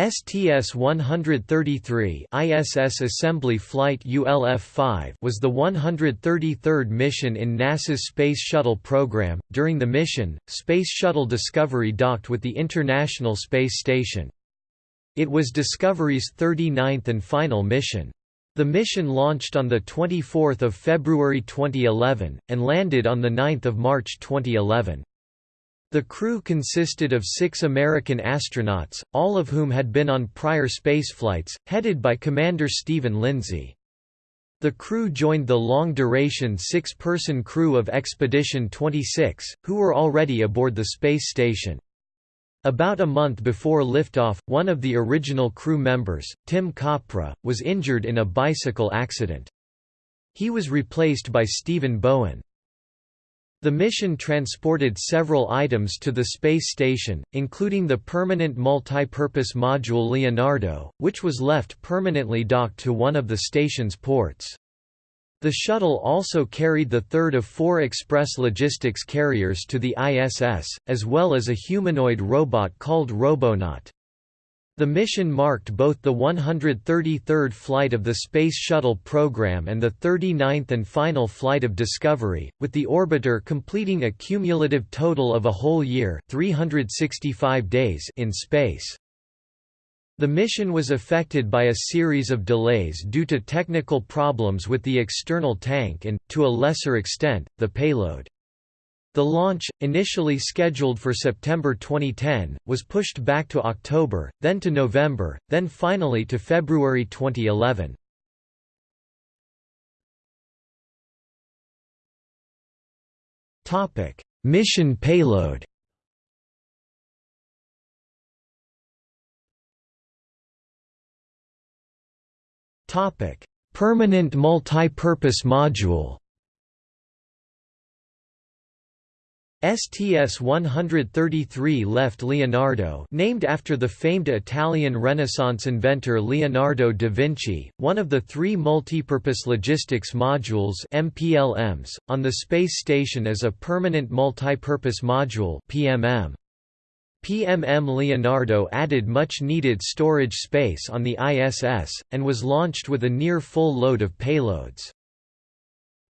STS-133 ISS Assembly Flight ULF-5 was the 133rd mission in NASA's Space Shuttle program. During the mission, Space Shuttle Discovery docked with the International Space Station. It was Discovery's 39th and final mission. The mission launched on 24 February 2011, and landed on 9 March 2011. The crew consisted of six American astronauts, all of whom had been on prior spaceflights, headed by Commander Stephen Lindsay. The crew joined the long-duration six-person crew of Expedition 26, who were already aboard the space station. About a month before liftoff, one of the original crew members, Tim Kopra, was injured in a bicycle accident. He was replaced by Stephen Bowen. The mission transported several items to the space station, including the permanent multi-purpose module Leonardo, which was left permanently docked to one of the station's ports. The shuttle also carried the third of four express logistics carriers to the ISS, as well as a humanoid robot called Robonaut. The mission marked both the 133rd flight of the Space Shuttle program and the 39th and final flight of Discovery, with the orbiter completing a cumulative total of a whole year 365 days in space. The mission was affected by a series of delays due to technical problems with the external tank and, to a lesser extent, the payload. The launch, initially scheduled for September 2010, was pushed back to October, then to November, then finally to February 2011. Mission payload Permanent multi-purpose module STS-133 left Leonardo named after the famed Italian Renaissance inventor Leonardo da Vinci, one of the three multipurpose logistics modules MPLMs, on the space station as a permanent multipurpose module PMM. PMM Leonardo added much-needed storage space on the ISS, and was launched with a near full load of payloads.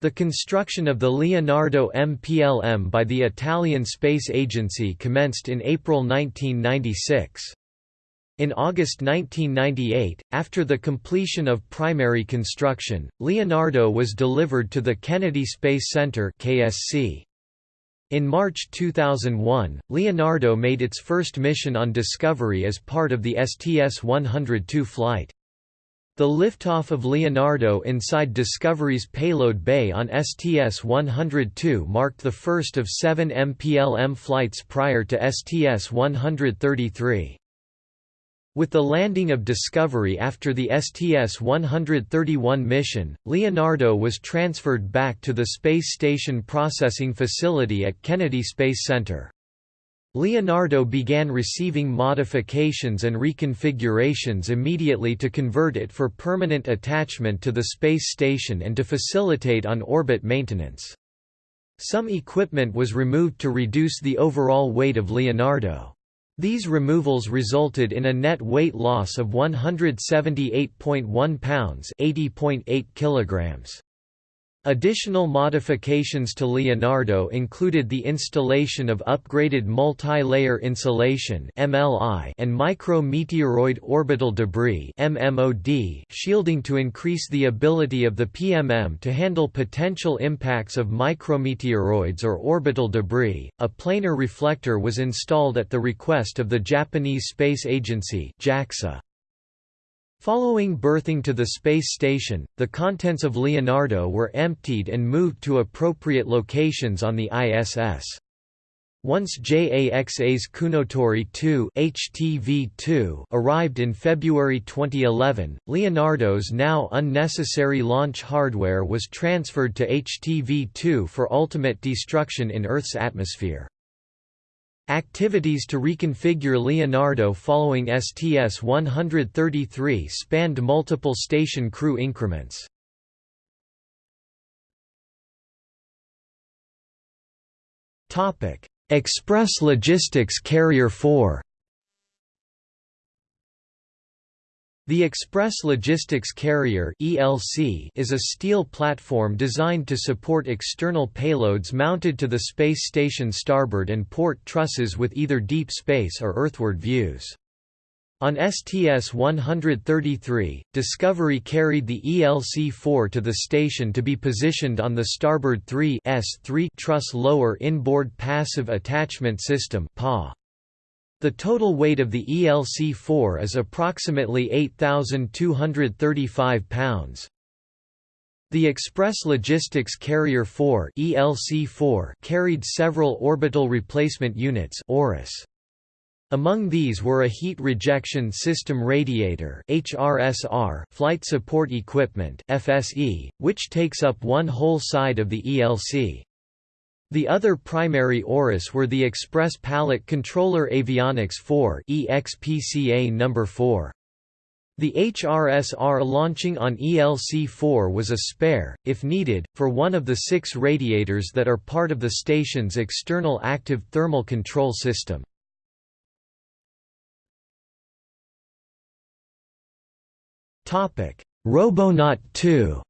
The construction of the Leonardo MPLM by the Italian Space Agency commenced in April 1996. In August 1998, after the completion of primary construction, Leonardo was delivered to the Kennedy Space Center KSC. In March 2001, Leonardo made its first mission on Discovery as part of the STS-102 flight. The liftoff of Leonardo inside Discovery's payload bay on STS-102 marked the first of seven MPLM flights prior to STS-133. With the landing of Discovery after the STS-131 mission, Leonardo was transferred back to the Space Station Processing Facility at Kennedy Space Center. Leonardo began receiving modifications and reconfigurations immediately to convert it for permanent attachment to the space station and to facilitate on-orbit maintenance. Some equipment was removed to reduce the overall weight of Leonardo. These removals resulted in a net weight loss of 178.1 pounds 80.8 kilograms. Additional modifications to Leonardo included the installation of upgraded multi-layer insulation and micrometeoroid orbital debris shielding to increase the ability of the PMM to handle potential impacts of micrometeoroids or orbital debris. A planar reflector was installed at the request of the Japanese Space Agency (JAXA). Following berthing to the space station, the contents of Leonardo were emptied and moved to appropriate locations on the ISS. Once JAXA's Kounotori 2 HTV-2 arrived in February 2011, Leonardo's now unnecessary launch hardware was transferred to HTV-2 for ultimate destruction in Earth's atmosphere. Activities to reconfigure Leonardo following STS-133 spanned multiple station crew increments. Express Logistics Carrier 4 The Express Logistics Carrier (ELC) is a steel platform designed to support external payloads mounted to the space station starboard and port trusses with either deep space or earthward views. On STS-133, Discovery carried the ELC-4 to the station to be positioned on the starboard 3 S3 truss lower inboard passive attachment system (PA). The total weight of the ELC-4 is approximately 8,235 pounds. The Express Logistics Carrier 4 ELC-4 carried several orbital replacement units. Among these were a heat rejection system radiator HRSR, flight support equipment FSE, which takes up one whole side of the ELC. The other primary ORUS were the Express Pallet Controller Avionics 4 EXPCA number 4. The HRSR launching on ELC-4 was a spare, if needed, for one of the six radiators that are part of the station's external active thermal control system. Robonaut 2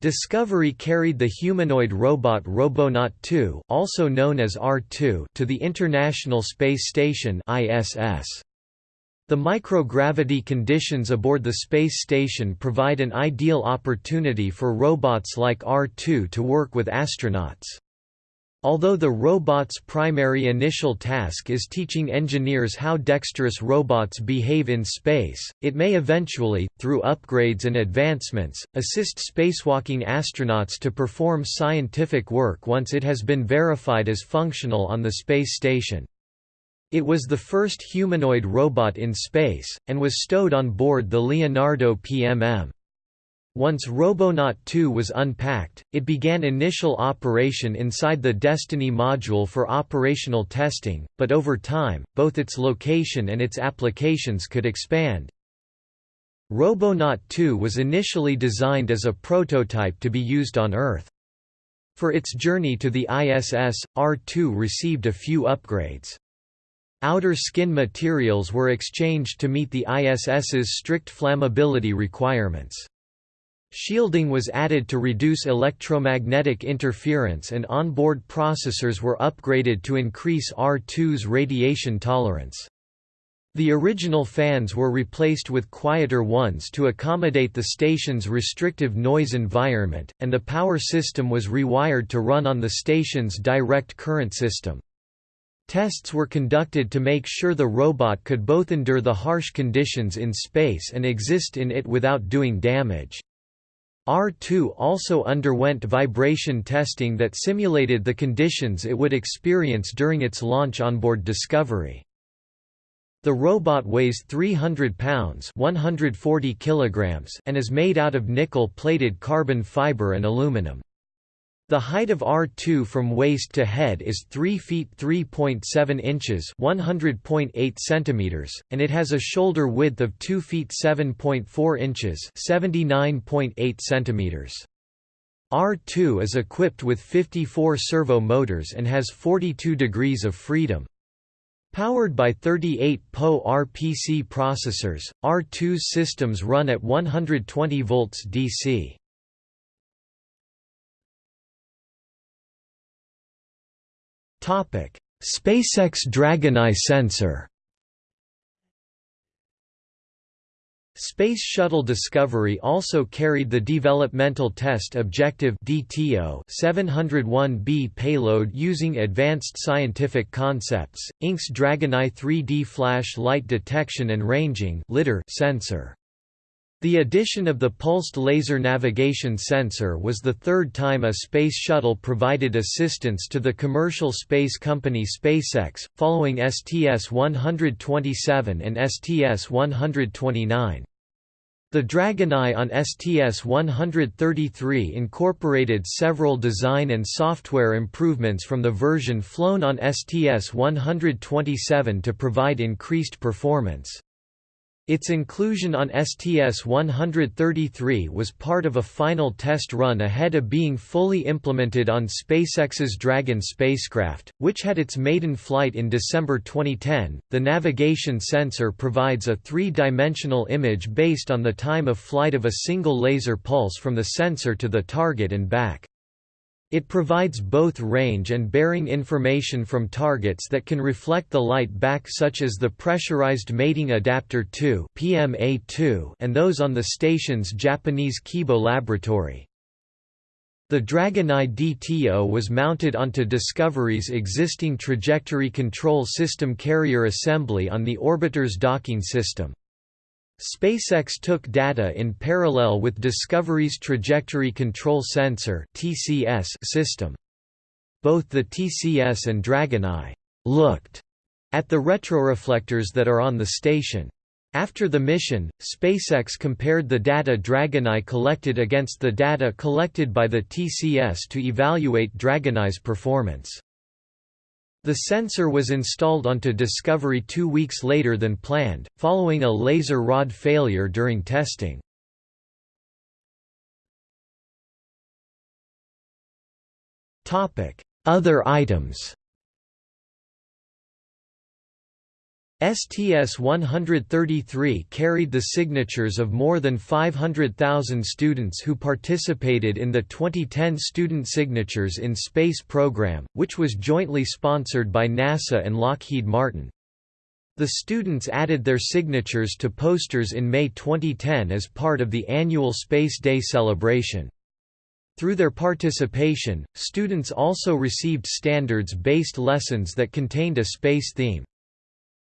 Discovery carried the humanoid robot Robonaut 2 also known as R2 to the International Space Station ISS. The microgravity conditions aboard the space station provide an ideal opportunity for robots like R2 to work with astronauts. Although the robot's primary initial task is teaching engineers how dexterous robots behave in space, it may eventually, through upgrades and advancements, assist spacewalking astronauts to perform scientific work once it has been verified as functional on the space station. It was the first humanoid robot in space, and was stowed on board the Leonardo PMM. Once Robonaut 2 was unpacked, it began initial operation inside the Destiny module for operational testing, but over time, both its location and its applications could expand. Robonaut 2 was initially designed as a prototype to be used on Earth. For its journey to the ISS, R2 received a few upgrades. Outer skin materials were exchanged to meet the ISS's strict flammability requirements. Shielding was added to reduce electromagnetic interference and onboard processors were upgraded to increase R2's radiation tolerance. The original fans were replaced with quieter ones to accommodate the station's restrictive noise environment, and the power system was rewired to run on the station's direct current system. Tests were conducted to make sure the robot could both endure the harsh conditions in space and exist in it without doing damage. R2 also underwent vibration testing that simulated the conditions it would experience during its launch onboard Discovery. The robot weighs 300 pounds 140 kilograms and is made out of nickel-plated carbon fiber and aluminum. The height of R2 from waist to head is 3 feet 3.7 inches 100.8 centimeters, and it has a shoulder width of 2 feet 7.4 inches 79.8 centimeters. R2 is equipped with 54 servo motors and has 42 degrees of freedom. Powered by 38 PowerPC processors, R2's systems run at 120 volts DC. SpaceX Dragoneye sensor Space Shuttle Discovery also carried the Developmental Test Objective DTO 701B payload using Advanced Scientific Concepts, Inc.'s Dragoneye 3D Flash Light Detection and Ranging sensor. The addition of the Pulsed Laser Navigation Sensor was the third time a space shuttle provided assistance to the commercial space company SpaceX, following STS-127 and STS-129. The Dragoneye on STS-133 incorporated several design and software improvements from the version flown on STS-127 to provide increased performance. Its inclusion on STS-133 was part of a final test run ahead of being fully implemented on SpaceX's Dragon spacecraft, which had its maiden flight in December 2010. The navigation sensor provides a three-dimensional image based on the time of flight of a single laser pulse from the sensor to the target and back. It provides both range and bearing information from targets that can reflect the light back such as the Pressurized Mating Adapter 2 and those on the station's Japanese Kibo laboratory. The Dragoneye DTO was mounted onto Discovery's existing trajectory control system carrier assembly on the orbiter's docking system. SpaceX took data in parallel with Discovery's Trajectory Control Sensor system. Both the TCS and Dragoneye looked at the retroreflectors that are on the station. After the mission, SpaceX compared the data Dragoneye collected against the data collected by the TCS to evaluate Dragoneye's performance. The sensor was installed onto Discovery two weeks later than planned, following a laser rod failure during testing. Other items STS-133 carried the signatures of more than 500,000 students who participated in the 2010 Student Signatures in Space program, which was jointly sponsored by NASA and Lockheed Martin. The students added their signatures to posters in May 2010 as part of the annual Space Day celebration. Through their participation, students also received standards-based lessons that contained a space theme.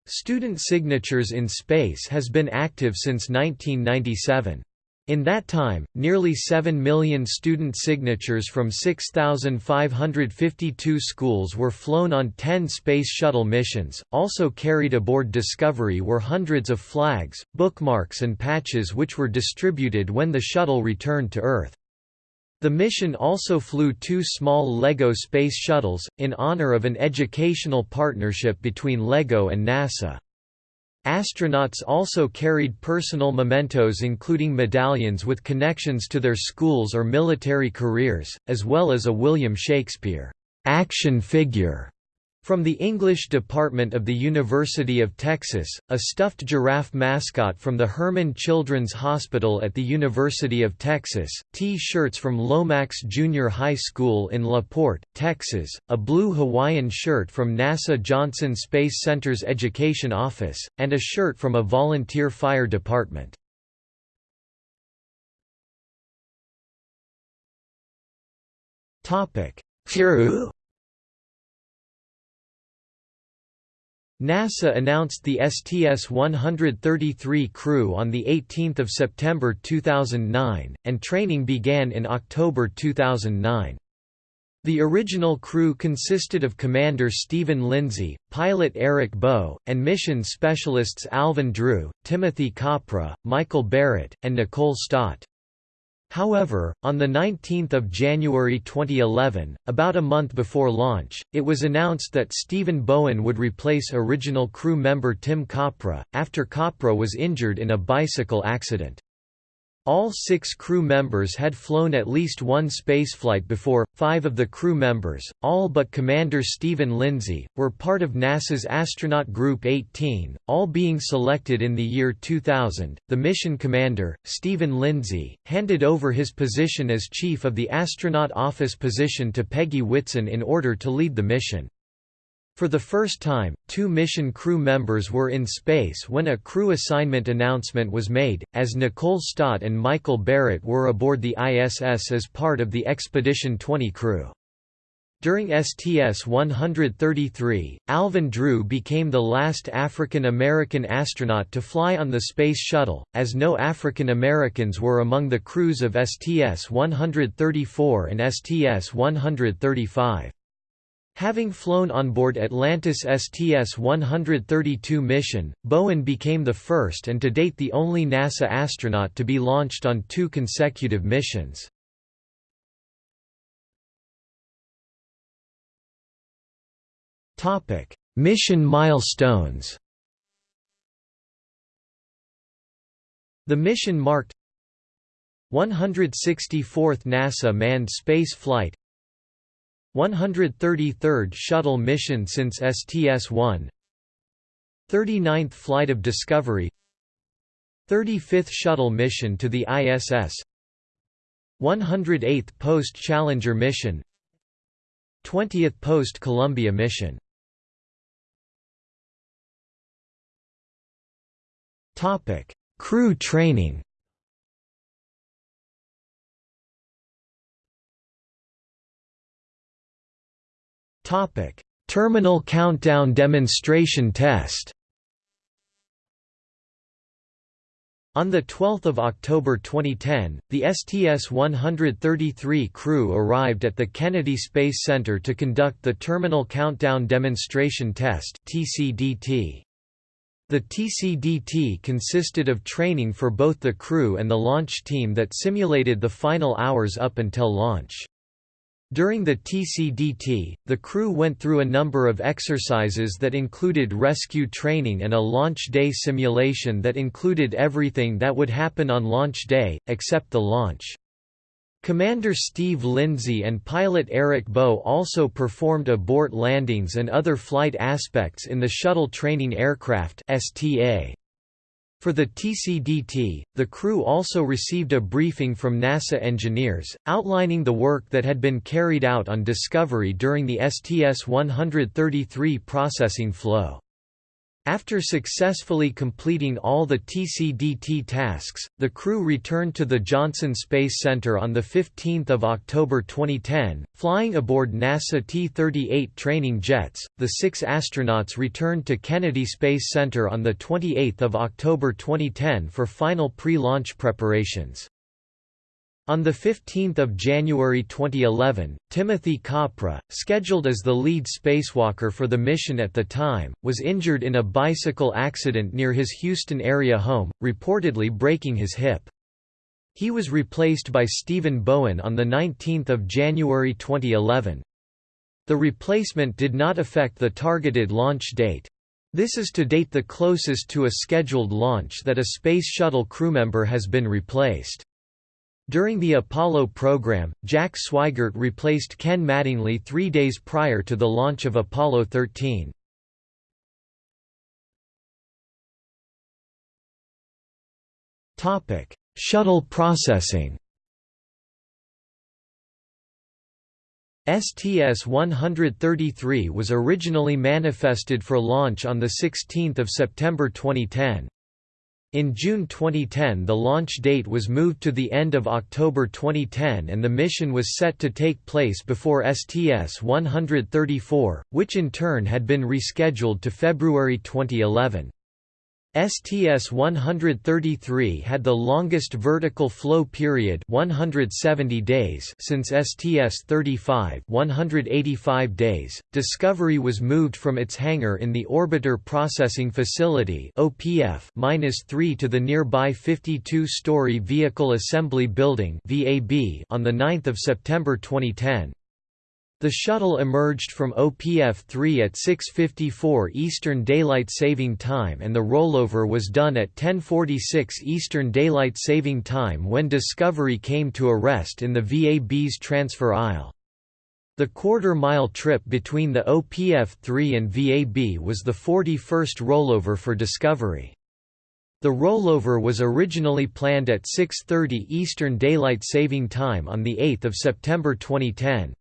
Student Signatures in Space has been active since 1997. In that time, nearly 7 million student signatures from 6,552 schools were flown on 10 Space Shuttle missions. Also carried aboard Discovery were hundreds of flags, bookmarks, and patches which were distributed when the shuttle returned to Earth. The mission also flew two small LEGO space shuttles, in honor of an educational partnership between LEGO and NASA. Astronauts also carried personal mementos including medallions with connections to their schools or military careers, as well as a William Shakespeare action figure from the English department of the University of Texas, a stuffed giraffe mascot from the Hermann Children's Hospital at the University of Texas, T-shirts from Lomax Junior High School in La Porte, Texas, a blue Hawaiian shirt from NASA Johnson Space Center's Education Office, and a shirt from a volunteer fire department. Furu NASA announced the STS-133 crew on 18 September 2009, and training began in October 2009. The original crew consisted of Commander Stephen Lindsay, pilot Eric Boe, and mission specialists Alvin Drew, Timothy Kopra, Michael Barrett, and Nicole Stott. However, on 19 January 2011, about a month before launch, it was announced that Stephen Bowen would replace original crew member Tim Kopra, after Kopra was injured in a bicycle accident. All six crew members had flown at least one spaceflight before. Five of the crew members, all but Commander Stephen Lindsay, were part of NASA's Astronaut Group 18, all being selected in the year 2000. The mission commander, Stephen Lindsay, handed over his position as chief of the astronaut office position to Peggy Whitson in order to lead the mission. For the first time, two mission crew members were in space when a crew assignment announcement was made, as Nicole Stott and Michael Barrett were aboard the ISS as part of the Expedition 20 crew. During STS-133, Alvin Drew became the last African American astronaut to fly on the Space Shuttle, as no African Americans were among the crews of STS-134 and STS-135. Having flown on board Atlantis STS-132 mission, Bowen became the first and to date the only NASA astronaut to be launched on two consecutive missions. Mission milestones The mission marked 164th NASA manned space flight 133rd shuttle mission since STS-1 39th flight of Discovery 35th shuttle mission to the ISS 108th post-Challenger mission 20th post-Columbia mission. Crew training Topic: Terminal countdown demonstration test. On 12 October 2010, the STS-133 crew arrived at the Kennedy Space Center to conduct the Terminal Countdown Demonstration Test The TCDT consisted of training for both the crew and the launch team that simulated the final hours up until launch. During the TCDT, the crew went through a number of exercises that included rescue training and a launch day simulation that included everything that would happen on launch day, except the launch. Commander Steve Lindsay and pilot Eric Boe also performed abort landings and other flight aspects in the Shuttle Training Aircraft STA. For the TCDT, the crew also received a briefing from NASA engineers, outlining the work that had been carried out on Discovery during the STS-133 processing flow. After successfully completing all the TCDT tasks, the crew returned to the Johnson Space Center on 15 October 2010, flying aboard NASA T-38 training jets. The six astronauts returned to Kennedy Space Center on 28 October 2010 for final pre-launch preparations. On 15 January 2011, Timothy Kopra, scheduled as the lead spacewalker for the mission at the time, was injured in a bicycle accident near his Houston area home, reportedly breaking his hip. He was replaced by Stephen Bowen on 19 January 2011. The replacement did not affect the targeted launch date. This is to date the closest to a scheduled launch that a Space Shuttle crewmember has been replaced. During the Apollo program, Jack Swigert replaced Ken Mattingly three days prior to the launch of Apollo 13. Shuttle processing STS-133 was originally manifested for launch on 16 September 2010. In June 2010 the launch date was moved to the end of October 2010 and the mission was set to take place before STS-134, which in turn had been rescheduled to February 2011. STS-133 had the longest vertical flow period 170 days since STS-35 185 days. Discovery was moved from its hangar in the Orbiter Processing Facility OPF-3 to the nearby 52-story Vehicle Assembly Building VAB on 9 September 2010. The shuttle emerged from OPF-3 at 6.54 Eastern Daylight Saving Time and the rollover was done at 10.46 Eastern Daylight Saving Time when Discovery came to a rest in the VAB's transfer aisle. The quarter-mile trip between the OPF-3 and VAB was the 41st rollover for Discovery. The rollover was originally planned at 6.30 Eastern Daylight Saving Time on 8 September 2010.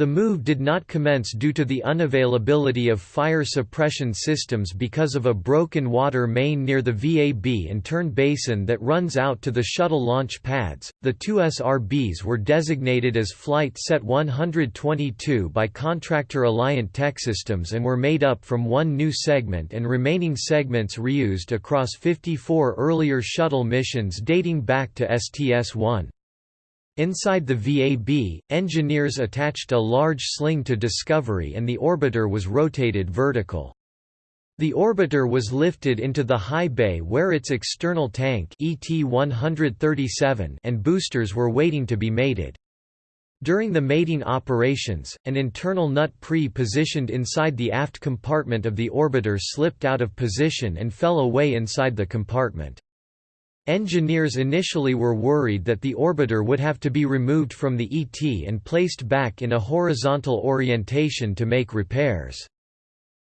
The move did not commence due to the unavailability of fire suppression systems because of a broken water main near the VAB and turn basin that runs out to the shuttle launch pads. The two SRBs were designated as Flight Set 122 by contractor Alliant Techsystems and were made up from one new segment and remaining segments reused across 54 earlier shuttle missions dating back to STS-1. Inside the VAB, engineers attached a large sling to Discovery and the orbiter was rotated vertical. The orbiter was lifted into the high bay where its external tank ET-137 and boosters were waiting to be mated. During the mating operations, an internal nut pre-positioned inside the aft compartment of the orbiter slipped out of position and fell away inside the compartment. Engineers initially were worried that the orbiter would have to be removed from the ET and placed back in a horizontal orientation to make repairs.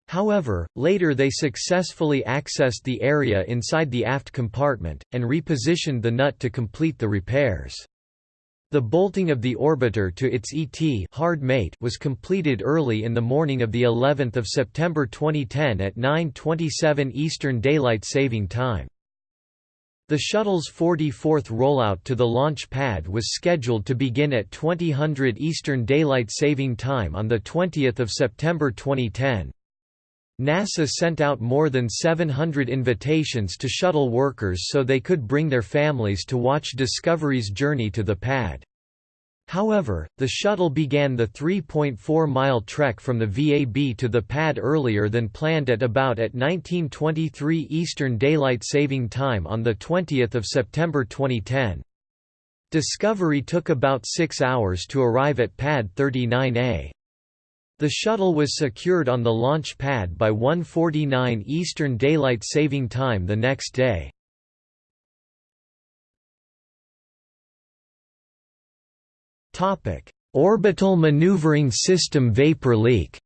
However, later they successfully accessed the area inside the aft compartment, and repositioned the nut to complete the repairs. The bolting of the orbiter to its ET hard mate was completed early in the morning of the 11th of September 2010 at 9:27 Eastern Daylight Saving Time. The shuttle's 44th rollout to the launch pad was scheduled to begin at 2000 Eastern Daylight Saving Time on the 20th of September 2010. NASA sent out more than 700 invitations to shuttle workers so they could bring their families to watch Discovery's journey to the pad. However, the shuttle began the 3.4-mile trek from the VAB to the pad earlier than planned at about at 1923 Eastern Daylight Saving Time on 20 September 2010. Discovery took about six hours to arrive at Pad 39A. The shuttle was secured on the launch pad by 1:49 Eastern Daylight Saving Time the next day. Topic: Orbital Maneuvering System vapor leak.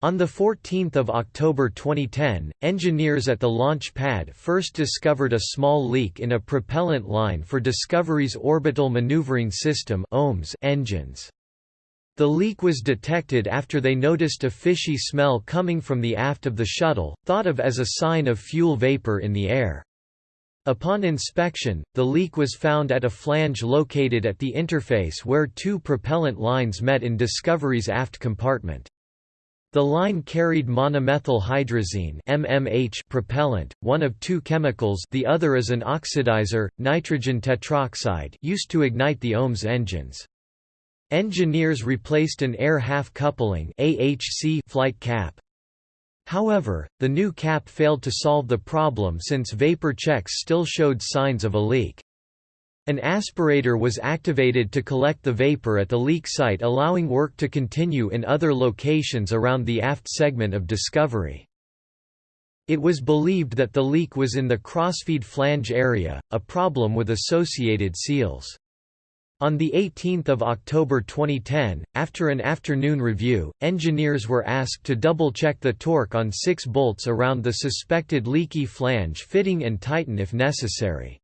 On 14 October 2010, engineers at the launch pad first discovered a small leak in a propellant line for Discovery's Orbital Maneuvering System engines. The leak was detected after they noticed a fishy smell coming from the aft of the shuttle, thought of as a sign of fuel vapor in the air. Upon inspection, the leak was found at a flange located at the interface where two propellant lines met in Discovery's aft compartment. The line carried monomethyl hydrazine MMH propellant, one of two chemicals the other is an oxidizer, nitrogen tetroxide used to ignite the OMS engines. Engineers replaced an air half coupling AHC flight cap. However, the new cap failed to solve the problem since vapor checks still showed signs of a leak. An aspirator was activated to collect the vapor at the leak site allowing work to continue in other locations around the aft segment of Discovery. It was believed that the leak was in the crossfeed flange area, a problem with associated seals. On 18 October 2010, after an afternoon review, engineers were asked to double-check the torque on six bolts around the suspected leaky flange fitting and tighten if necessary.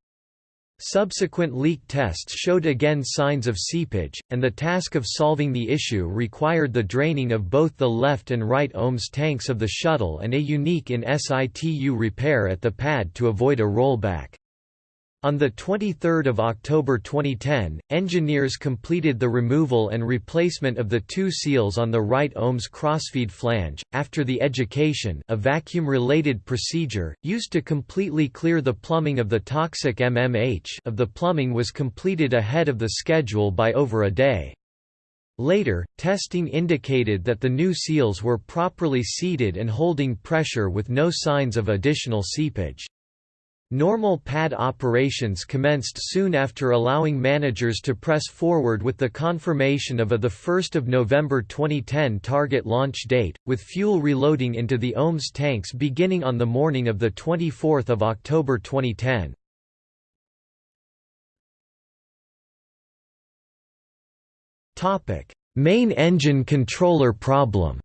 Subsequent leak tests showed again signs of seepage, and the task of solving the issue required the draining of both the left and right OMS tanks of the shuttle and a unique in situ repair at the pad to avoid a rollback. On 23 October 2010, engineers completed the removal and replacement of the two seals on the right OMS crossfeed flange. After the education, a vacuum-related procedure used to completely clear the plumbing of the toxic MMH of the plumbing was completed ahead of the schedule by over a day. Later, testing indicated that the new seals were properly seated and holding pressure with no signs of additional seepage. Normal pad operations commenced soon after allowing managers to press forward with the confirmation of a 1 November 2010 target launch date, with fuel reloading into the OMS tanks beginning on the morning of 24 October 2010. Main engine controller problem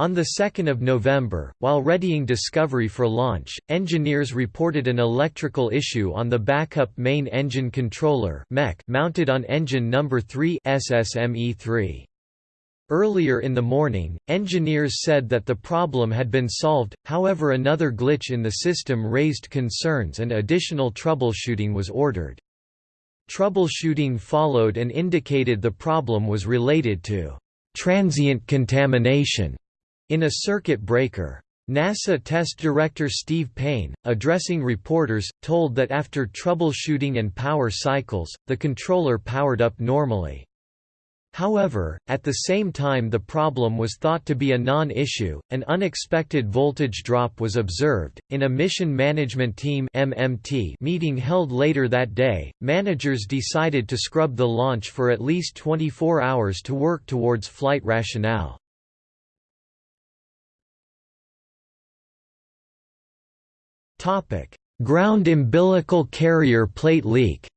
On 2 November, while readying Discovery for launch, engineers reported an electrical issue on the backup main engine controller mounted on engine number 3 SSME-3. Earlier in the morning, engineers said that the problem had been solved, however another glitch in the system raised concerns and additional troubleshooting was ordered. Troubleshooting followed and indicated the problem was related to transient contamination in a circuit breaker. NASA test director Steve Payne, addressing reporters, told that after troubleshooting and power cycles, the controller powered up normally. However, at the same time the problem was thought to be a non-issue, an unexpected voltage drop was observed. In a Mission Management Team (MMT) meeting held later that day, managers decided to scrub the launch for at least 24 hours to work towards flight rationale. Ground umbilical carrier plate leak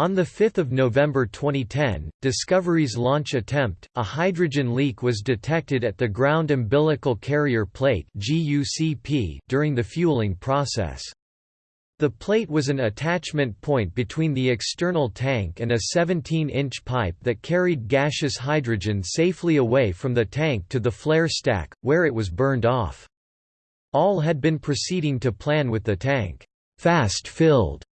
On 5 November 2010, Discovery's launch attempt, a hydrogen leak was detected at the ground umbilical carrier plate during the fueling process. The plate was an attachment point between the external tank and a 17-inch pipe that carried gaseous hydrogen safely away from the tank to the flare stack, where it was burned off. All had been proceeding to plan with the tank fast filled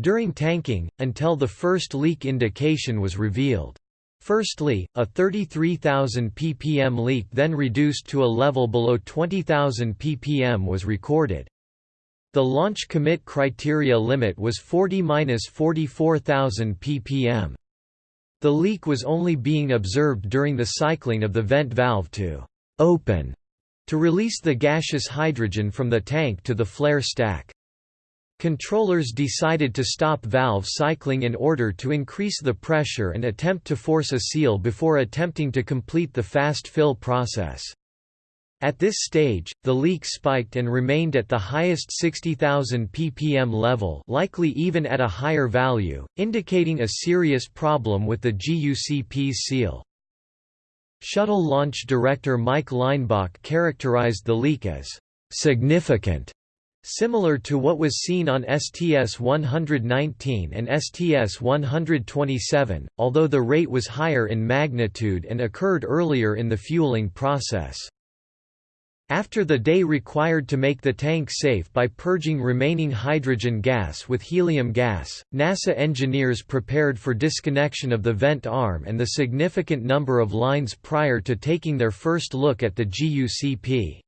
during tanking, until the first leak indication was revealed. Firstly, a 33,000 ppm leak then reduced to a level below 20,000 ppm was recorded. The launch commit criteria limit was 40–44,000 ppm. The leak was only being observed during the cycling of the vent valve to «open» to release the gaseous hydrogen from the tank to the flare stack. Controllers decided to stop valve cycling in order to increase the pressure and attempt to force a seal before attempting to complete the fast fill process. At this stage, the leak spiked and remained at the highest 60,000 ppm level likely even at a higher value, indicating a serious problem with the GUCP's seal. Shuttle launch director Mike Leinbach characterized the leak as «significant», similar to what was seen on STS-119 and STS-127, although the rate was higher in magnitude and occurred earlier in the fueling process. After the day required to make the tank safe by purging remaining hydrogen gas with helium gas, NASA engineers prepared for disconnection of the vent arm and the significant number of lines prior to taking their first look at the GUCP.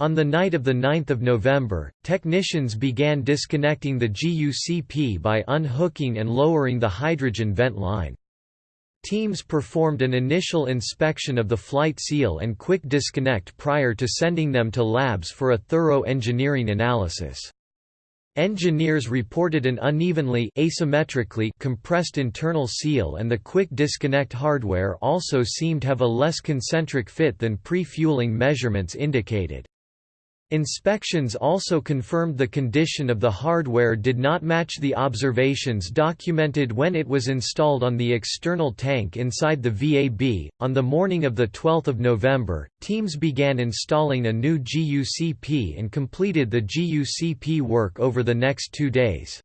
On the night of 9 November, technicians began disconnecting the GUCP by unhooking and lowering the hydrogen vent line. Teams performed an initial inspection of the flight seal and quick disconnect prior to sending them to labs for a thorough engineering analysis. Engineers reported an unevenly asymmetrically compressed internal seal and the quick disconnect hardware also seemed to have a less concentric fit than pre-fueling measurements indicated. Inspections also confirmed the condition of the hardware did not match the observations documented when it was installed on the external tank inside the VAB. On the morning of the 12th of November, teams began installing a new GUCP and completed the GUCP work over the next 2 days.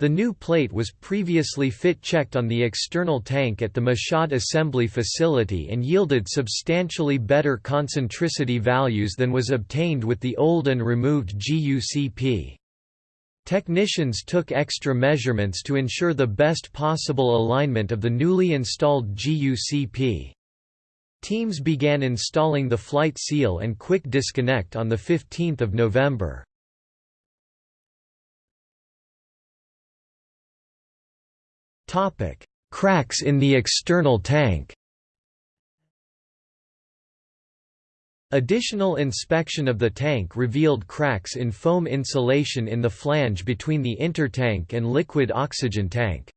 The new plate was previously fit-checked on the external tank at the Michoud assembly facility and yielded substantially better concentricity values than was obtained with the old and removed GUCP. Technicians took extra measurements to ensure the best possible alignment of the newly installed GUCP. Teams began installing the flight seal and quick disconnect on 15 November. Topic: Cracks in the external tank. Additional inspection of the tank revealed cracks in foam insulation in the flange between the intertank and liquid oxygen tank.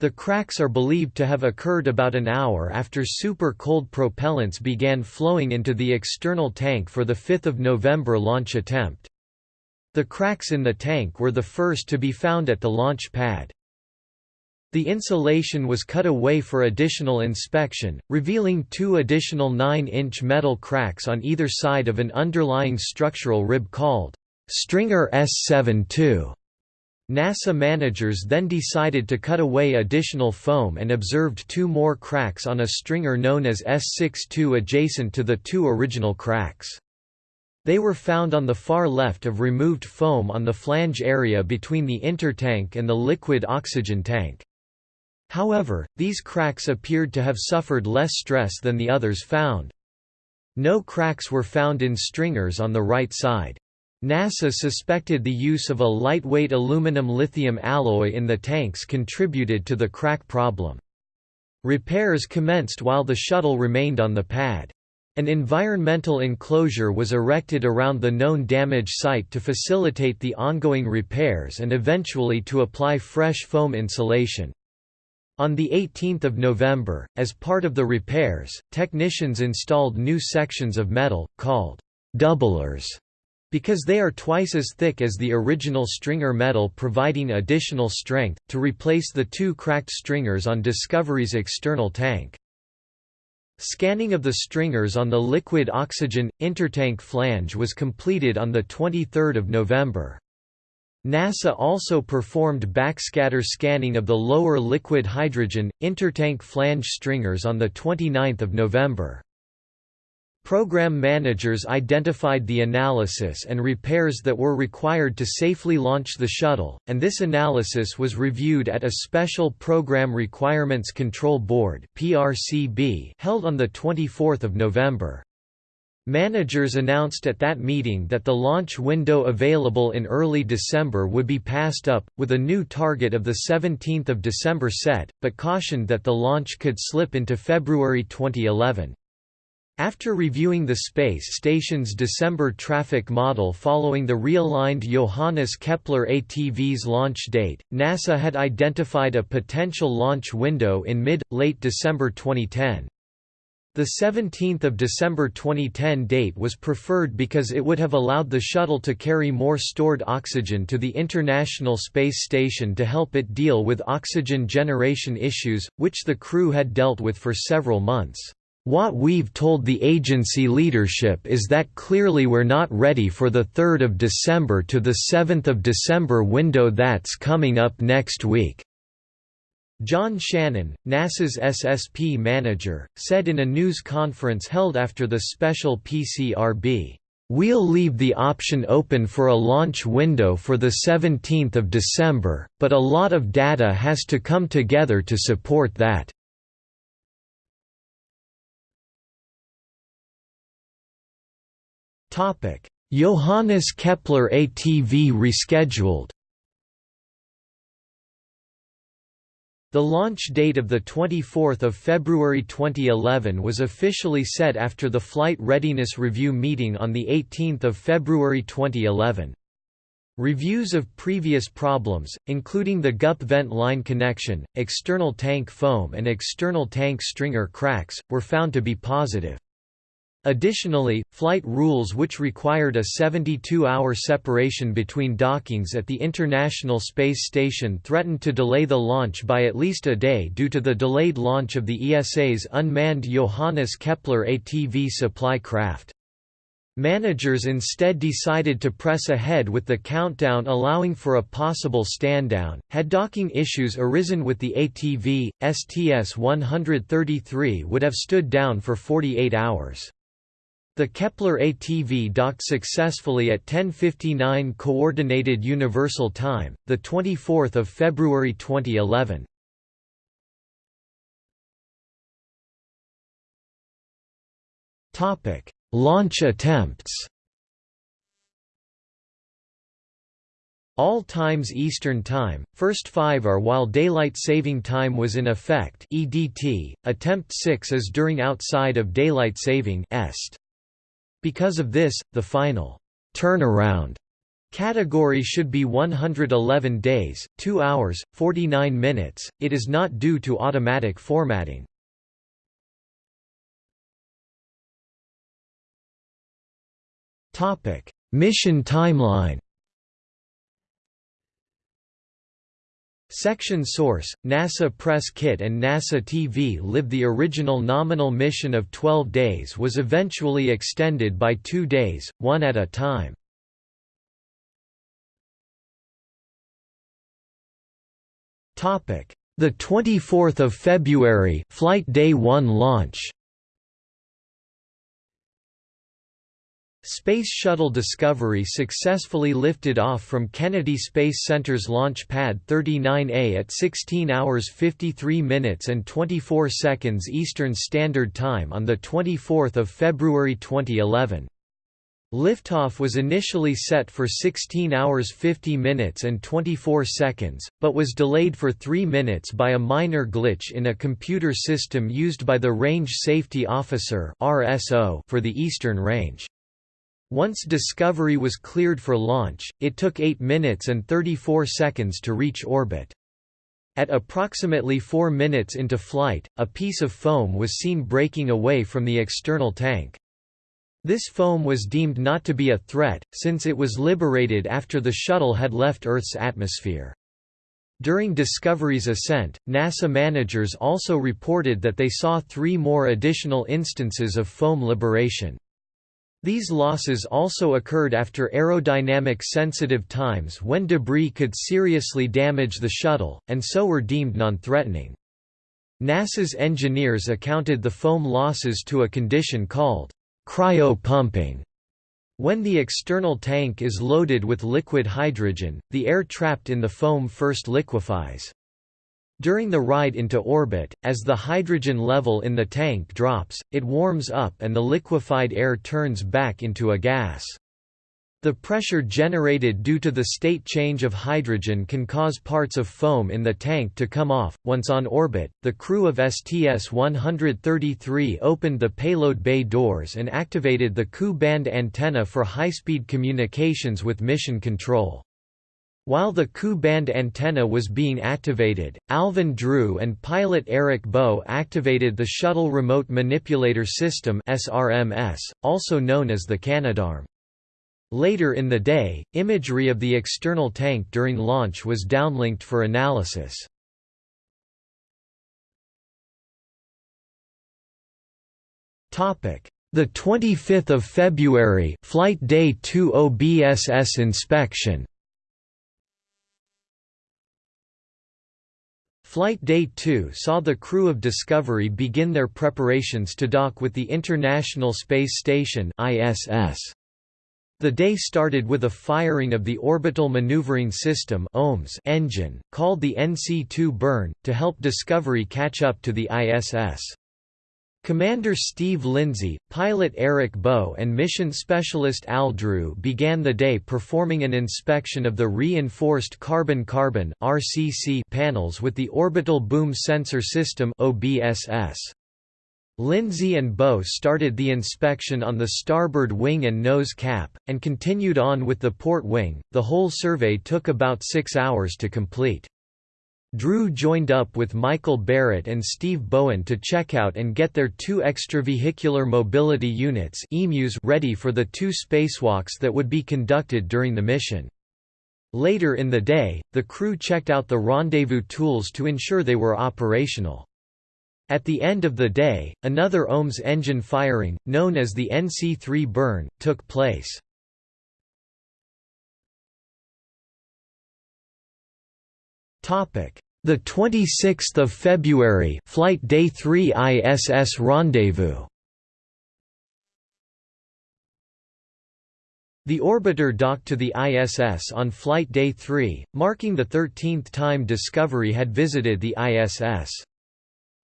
The cracks are believed to have occurred about an hour after super cold propellants began flowing into the external tank for the 5 November launch attempt. The cracks in the tank were the first to be found at the launch pad. The insulation was cut away for additional inspection, revealing two additional 9-inch metal cracks on either side of an underlying structural rib called Stringer S72. NASA managers then decided to cut away additional foam and observed two more cracks on a stringer known as S62 adjacent to the two original cracks. They were found on the far left of removed foam on the flange area between the intertank and the liquid oxygen tank. However, these cracks appeared to have suffered less stress than the others found. No cracks were found in stringers on the right side. NASA suspected the use of a lightweight aluminum-lithium alloy in the tanks contributed to the crack problem. Repairs commenced while the shuttle remained on the pad. An environmental enclosure was erected around the known damage site to facilitate the ongoing repairs and eventually to apply fresh foam insulation. On 18 November, as part of the repairs, technicians installed new sections of metal, called doublers because they are twice as thick as the original stringer metal providing additional strength, to replace the two cracked stringers on Discovery's external tank. Scanning of the stringers on the liquid oxygen, intertank flange was completed on 23 November. NASA also performed backscatter scanning of the lower liquid hydrogen, intertank flange stringers on 29 November. Program managers identified the analysis and repairs that were required to safely launch the shuttle, and this analysis was reviewed at a special Program Requirements Control Board held on 24 November. Managers announced at that meeting that the launch window available in early December would be passed up, with a new target of 17 December set, but cautioned that the launch could slip into February 2011. After reviewing the space station's December traffic model following the realigned Johannes Kepler ATV's launch date, NASA had identified a potential launch window in mid-late December 2010. The 17th of December 2010 date was preferred because it would have allowed the shuttle to carry more stored oxygen to the International Space Station to help it deal with oxygen generation issues, which the crew had dealt with for several months. What we've told the agency leadership is that clearly we're not ready for the 3rd of December to the 7th of December window that's coming up next week." John Shannon, NASA's SSP manager, said in a news conference held after the special PCRB, We'll leave the option open for a launch window for the 17th of December, but a lot of data has to come together to support that. Johannes Kepler ATV rescheduled. The launch date of 24 February 2011 was officially set after the Flight Readiness Review meeting on 18 February 2011. Reviews of previous problems, including the GUP vent line connection, external tank foam and external tank stringer cracks, were found to be positive. Additionally, flight rules which required a 72-hour separation between dockings at the International Space Station threatened to delay the launch by at least a day due to the delayed launch of the ESA's unmanned Johannes Kepler ATV supply craft. Managers instead decided to press ahead with the countdown allowing for a possible stand-down. Had docking issues arisen with the ATV, STS-133 would have stood down for 48 hours. The Kepler ATV docked successfully at 10:59 coordinated universal time, the 24th of February 2011. Topic: Launch attempts. All times Eastern Time, first five are while Daylight Saving Time was in effect EDT, attempt 6 is during outside of Daylight Saving est. Because of this, the final turnaround category should be 111 days, 2 hours, 49 minutes. It is not due to automatic formatting. Topic: Mission timeline. Section Source, NASA Press Kit and NASA TV Live The original nominal mission of 12 days was eventually extended by two days, one at a time. The 24th of February Flight Day 1 launch Space Shuttle Discovery successfully lifted off from Kennedy Space Center's Launch Pad 39A at 16 hours 53 minutes and 24 seconds Eastern Standard Time on 24 February 2011. Liftoff was initially set for 16 hours 50 minutes and 24 seconds, but was delayed for 3 minutes by a minor glitch in a computer system used by the Range Safety Officer for the Eastern Range. Once Discovery was cleared for launch, it took 8 minutes and 34 seconds to reach orbit. At approximately 4 minutes into flight, a piece of foam was seen breaking away from the external tank. This foam was deemed not to be a threat, since it was liberated after the shuttle had left Earth's atmosphere. During Discovery's ascent, NASA managers also reported that they saw three more additional instances of foam liberation. These losses also occurred after aerodynamic sensitive times when debris could seriously damage the shuttle, and so were deemed non-threatening. NASA's engineers accounted the foam losses to a condition called cryopumping. When the external tank is loaded with liquid hydrogen, the air trapped in the foam first liquefies. During the ride into orbit, as the hydrogen level in the tank drops, it warms up and the liquefied air turns back into a gas. The pressure generated due to the state change of hydrogen can cause parts of foam in the tank to come off. Once on orbit, the crew of STS 133 opened the payload bay doors and activated the Ku band antenna for high speed communications with mission control. While the Ku band antenna was being activated, Alvin Drew and pilot Eric Boe activated the Shuttle Remote Manipulator System (SRMS), also known as the Canadarm. Later in the day, imagery of the external tank during launch was downlinked for analysis. Topic: The 25th of February, flight day 2 OBSS inspection. Flight Day 2 saw the crew of Discovery begin their preparations to dock with the International Space Station ISS. The day started with a firing of the Orbital Maneuvering System engine, called the NC-2 burn, to help Discovery catch up to the ISS. Commander Steve Lindsay, pilot Eric Boe and mission specialist Al Drew began the day performing an inspection of the reinforced carbon-carbon RCC panels with the Orbital Boom Sensor System OBSS. Lindsay and Boe started the inspection on the starboard wing and nose cap, and continued on with the port wing. The whole survey took about six hours to complete. Drew joined up with Michael Barrett and Steve Bowen to check out and get their two extravehicular mobility units ready for the two spacewalks that would be conducted during the mission. Later in the day, the crew checked out the rendezvous tools to ensure they were operational. At the end of the day, another OMS engine firing, known as the NC-3 burn, took place. Topic: The 26th of February, flight day 3 ISS rendezvous. The orbiter docked to the ISS on flight day 3, marking the 13th time Discovery had visited the ISS.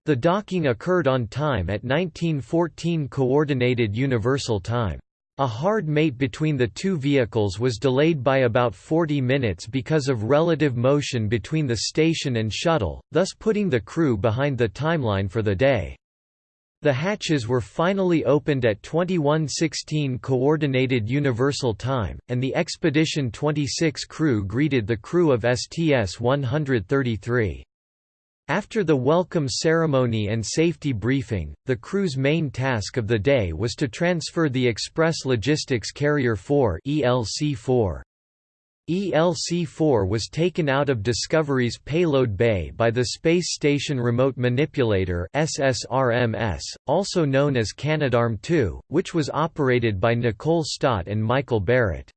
The docking occurred on time at 1914 Coordinated Universal Time. A hard mate between the two vehicles was delayed by about 40 minutes because of relative motion between the station and shuttle, thus putting the crew behind the timeline for the day. The hatches were finally opened at 2116 Coordinated Universal Time, and the Expedition 26 crew greeted the crew of STS-133. After the welcome ceremony and safety briefing, the crew's main task of the day was to transfer the Express Logistics Carrier 4 ELC-4. ELC-4 was taken out of Discovery's payload bay by the Space Station Remote Manipulator SSRMS, also known as Canadarm2, which was operated by Nicole Stott and Michael Barrett.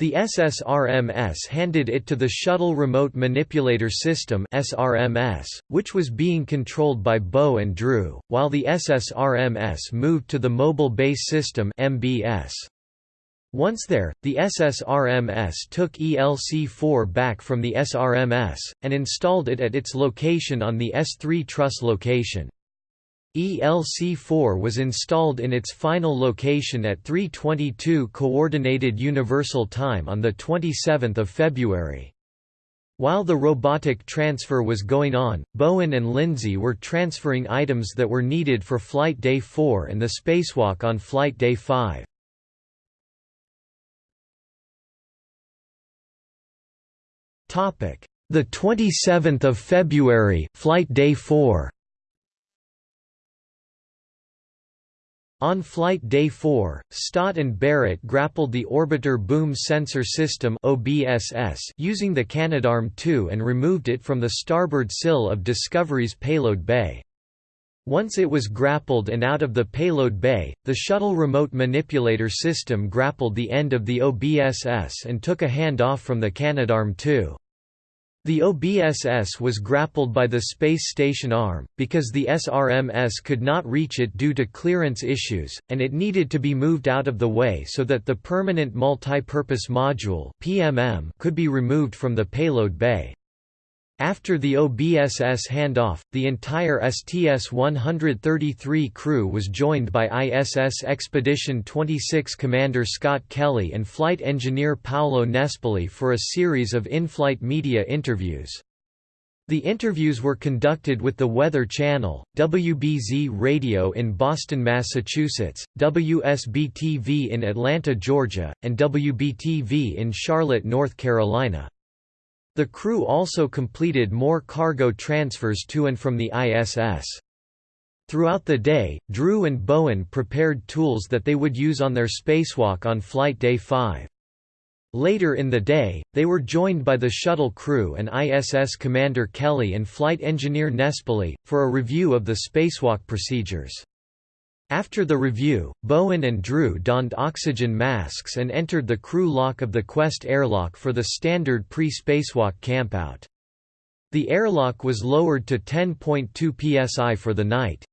The SSRMS handed it to the Shuttle Remote Manipulator System SRMS, which was being controlled by Boe and Drew, while the SSRMS moved to the Mobile Base System MBS. Once there, the SSRMS took ELC-4 back from the SRMS, and installed it at its location on the S3 truss location. ELC-4 was installed in its final location at 3:22 Coordinated Universal Time on the 27th of February. While the robotic transfer was going on, Bowen and Lindsay were transferring items that were needed for Flight Day 4 and the spacewalk on Flight Day 5. Topic: The 27th of February, Flight Day 4. On flight day 4, Stott and Barrett grappled the Orbiter Boom Sensor System OBSS using the Canadarm2 and removed it from the starboard sill of Discovery's payload bay. Once it was grappled and out of the payload bay, the shuttle remote manipulator system grappled the end of the OBSS and took a hand off from the Canadarm2. The OBSS was grappled by the space station arm, because the SRMS could not reach it due to clearance issues, and it needed to be moved out of the way so that the Permanent Multi-Purpose Module could be removed from the payload bay. After the OBSS handoff, the entire STS-133 crew was joined by ISS Expedition 26 Commander Scott Kelly and flight engineer Paolo Nespoli for a series of in-flight media interviews. The interviews were conducted with the Weather Channel, WBZ Radio in Boston, Massachusetts, WSB-TV in Atlanta, Georgia, and WBTV in Charlotte, North Carolina. The crew also completed more cargo transfers to and from the ISS. Throughout the day, Drew and Bowen prepared tools that they would use on their spacewalk on Flight Day 5. Later in the day, they were joined by the shuttle crew and ISS Commander Kelly and flight engineer Nespoli, for a review of the spacewalk procedures. After the review, Bowen and Drew donned oxygen masks and entered the crew lock of the Quest airlock for the standard pre-spacewalk campout. The airlock was lowered to 10.2 psi for the night.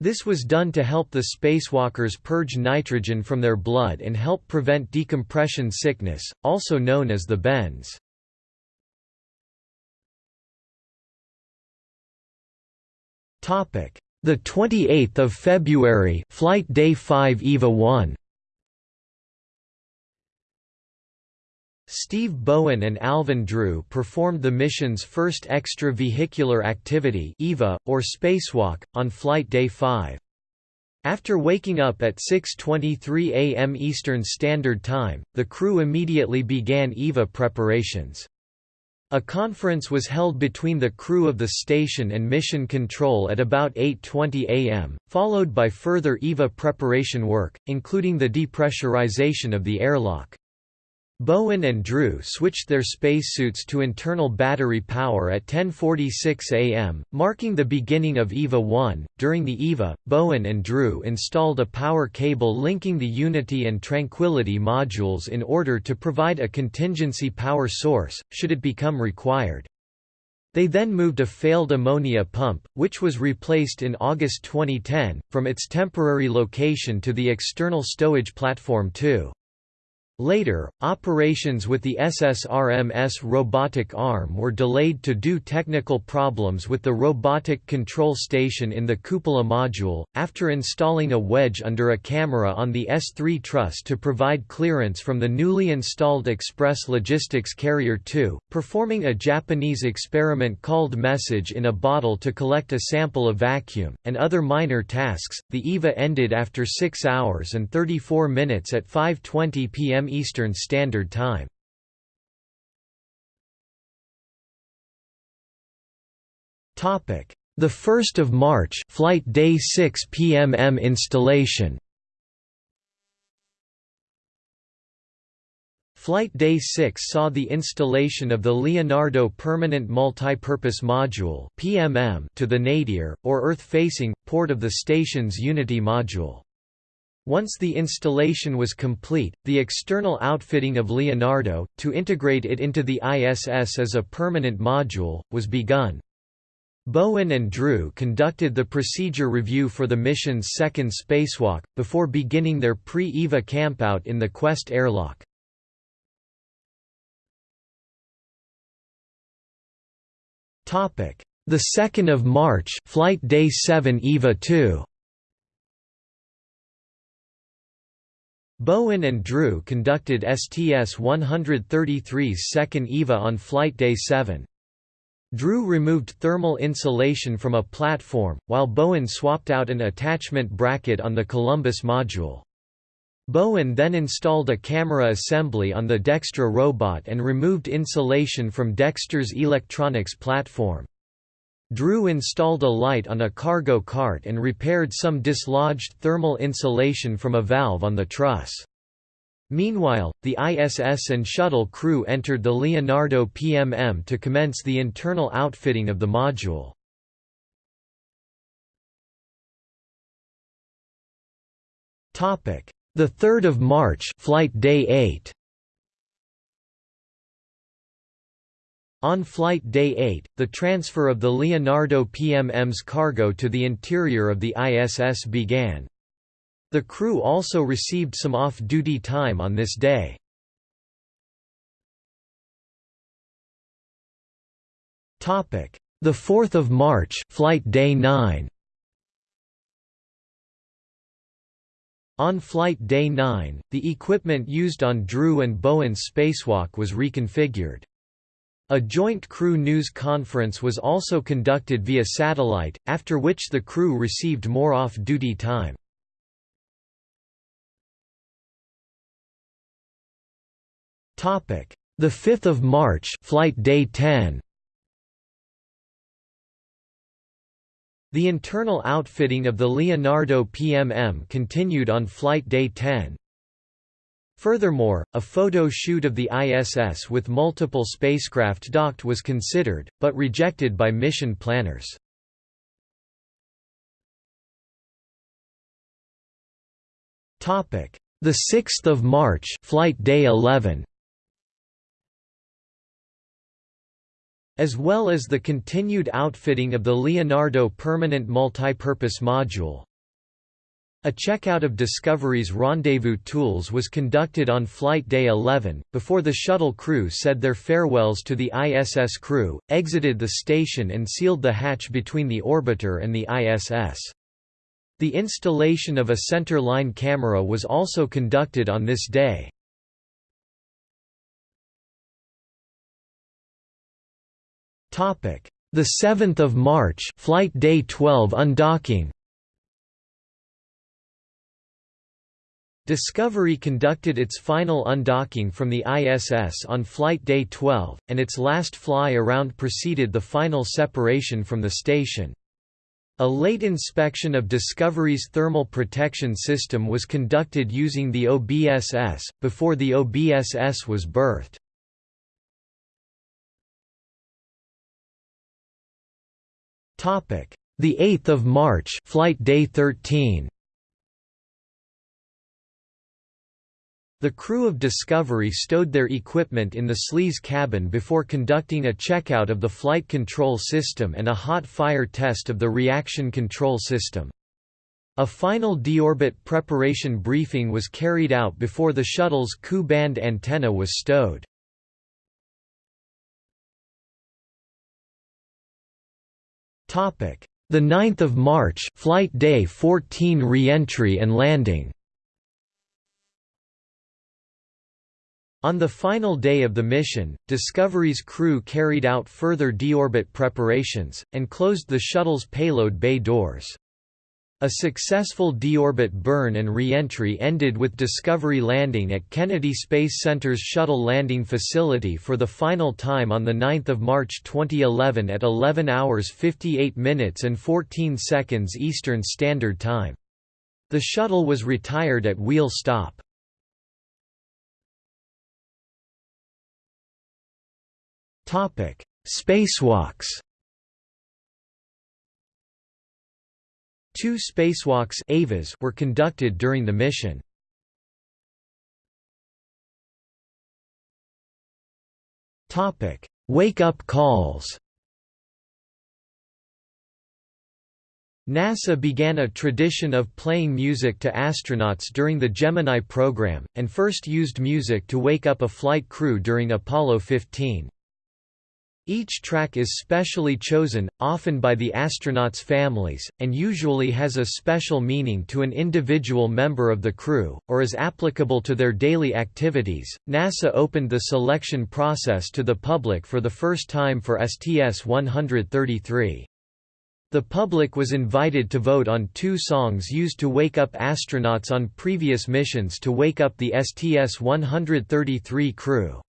This was done to help the spacewalkers purge nitrogen from their blood and help prevent decompression sickness, also known as the bends. Topic: the 28th of February, flight day 5 EVA 1. Steve Bowen and Alvin Drew performed the mission's first extravehicular activity EVA, or spacewalk, on flight day 5. After waking up at 6.23 am Eastern Standard Time, the crew immediately began EVA preparations. A conference was held between the crew of the station and mission control at about 8.20 am, followed by further EVA preparation work, including the depressurization of the airlock. Bowen and Drew switched their spacesuits to internal battery power at 10:46 a.m., marking the beginning of EVA 1. During the EVA, Bowen and Drew installed a power cable linking the Unity and Tranquility modules in order to provide a contingency power source should it become required. They then moved a failed ammonia pump, which was replaced in August 2010, from its temporary location to the external stowage platform 2. Later, operations with the SSRMS robotic arm were delayed to due technical problems with the robotic control station in the cupola module, after installing a wedge under a camera on the S3 truss to provide clearance from the newly installed Express Logistics Carrier 2, performing a Japanese experiment called Message in a bottle to collect a sample of vacuum, and other minor tasks. The EVA ended after 6 hours and 34 minutes at 5.20 p.m. Eastern Standard Time. Topic: The 1st of March, flight day 6 PMM installation. Flight Day 6 saw the installation of the Leonardo Permanent Multipurpose Module (PMM) to the nadir, or Earth-facing, port of the station's Unity module. Once the installation was complete, the external outfitting of Leonardo, to integrate it into the ISS as a permanent module, was begun. Bowen and Drew conducted the procedure review for the mission's second spacewalk, before beginning their pre-EVA campout in the Quest airlock. The 2nd of March, flight day 7 EVA 2. Bowen and Drew conducted STS-133's second EVA on Flight Day 7. Drew removed thermal insulation from a platform, while Bowen swapped out an attachment bracket on the Columbus module. Bowen then installed a camera assembly on the Dextre robot and removed insulation from Dextre's electronics platform. Drew installed a light on a cargo cart and repaired some dislodged thermal insulation from a valve on the truss. Meanwhile, the ISS and shuttle crew entered the Leonardo PMM to commence the internal outfitting of the module. The 3rd of March, flight day 8. On flight day 8, the transfer of the Leonardo PMM's cargo to the interior of the ISS began. The crew also received some off-duty time on this day. Topic: The 4th of March, flight day 9. On flight day 9, the equipment used on Drew and Bowen's spacewalk was reconfigured. A joint crew news conference was also conducted via satellite, after which the crew received more off-duty time. Topic: The 5th of March, flight day 10. The internal outfitting of the Leonardo PMM continued on Flight Day 10. Furthermore, a photo shoot of the ISS with multiple spacecraft docked was considered, but rejected by mission planners. Topic: The 6th of March, Flight Day 11. as well as the continued outfitting of the Leonardo Permanent Multipurpose Module. A checkout of Discovery's rendezvous tools was conducted on Flight Day 11, before the shuttle crew said their farewells to the ISS crew, exited the station and sealed the hatch between the orbiter and the ISS. The installation of a center line camera was also conducted on this day. The 7th of March, flight day 12 undocking. Discovery conducted its final undocking from the ISS on flight day 12, and its last fly-around preceded the final separation from the station. A late inspection of Discovery's thermal protection system was conducted using the OBSS, before the OBSS was berthed. Topic: The 8th of March, flight day 13. The crew of Discovery stowed their equipment in the sleaze cabin before conducting a checkout of the flight control system and a hot fire test of the reaction control system. A final deorbit preparation briefing was carried out before the shuttle's Ku-band antenna was stowed. The 9th of March, flight day 14 re-entry and landing. On the final day of the mission, Discovery's crew carried out further deorbit preparations, and closed the shuttle's payload bay doors. A successful deorbit burn and re-entry ended with Discovery landing at Kennedy Space Center's Shuttle Landing Facility for the final time on 9 March 2011 at 11 hours 58 minutes and 14 seconds Eastern Standard Time. The shuttle was retired at wheel stop. Spacewalks Two spacewalks EVAs were conducted during the mission. Topic: Wake-up calls. NASA began a tradition of playing music to astronauts during the Gemini program, and first used music to wake up a flight crew during Apollo 15. Each track is specially chosen, often by the astronauts' families, and usually has a special meaning to an individual member of the crew, or is applicable to their daily activities. NASA opened the selection process to the public for the first time for STS 133. The public was invited to vote on two songs used to wake up astronauts on previous missions to wake up the STS 133 crew.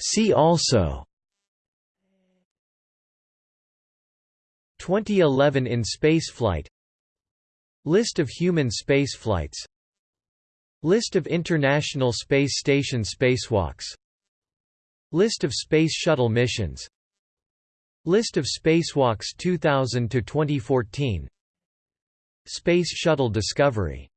See also. 2011 in spaceflight. List of human spaceflights. List of International Space Station spacewalks. List of Space Shuttle missions. List of spacewalks 2000 to 2014 Space Shuttle Discovery